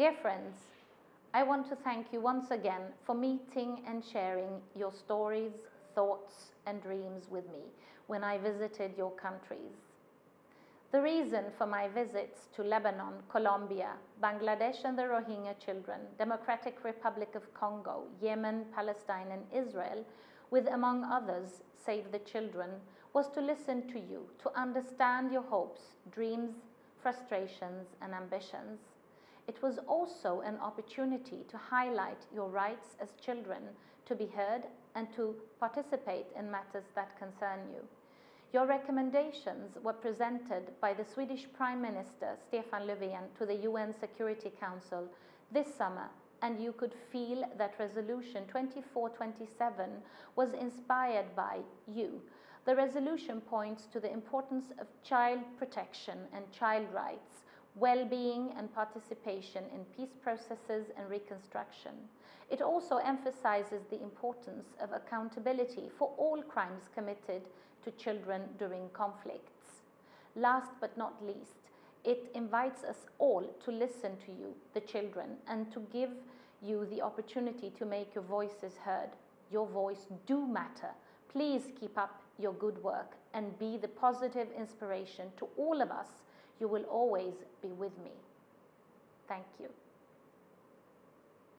Dear friends, I want to thank you once again for meeting and sharing your stories, thoughts, and dreams with me when I visited your countries. The reason for my visits to Lebanon, Colombia, Bangladesh and the Rohingya children, Democratic Republic of Congo, Yemen, Palestine, and Israel, with among others, Save the Children, was to listen to you, to understand your hopes, dreams, frustrations, and ambitions. It was also an opportunity to highlight your rights as children to be heard and to participate in matters that concern you. Your recommendations were presented by the Swedish Prime Minister Stefan Löfven to the UN Security Council this summer and you could feel that resolution 2427 was inspired by you. The resolution points to the importance of child protection and child rights well-being and participation in peace processes and reconstruction. It also emphasizes the importance of accountability for all crimes committed to children during conflicts. Last but not least, it invites us all to listen to you, the children, and to give you the opportunity to make your voices heard. Your voice do matter. Please keep up your good work and be the positive inspiration to all of us you will always be with me. Thank you.